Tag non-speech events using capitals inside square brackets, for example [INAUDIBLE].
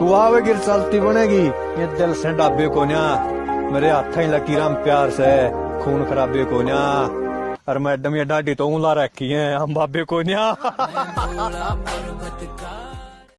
तू आवेगी चलती बनेगी। ये दिल से डाबे को न्या मेरे हाथ ही लकीर प्यार से। खून खराबे को न्या और मैडम ये डाडी तो ऊला रखी है। हम बाबे को न्या [LAUGHS]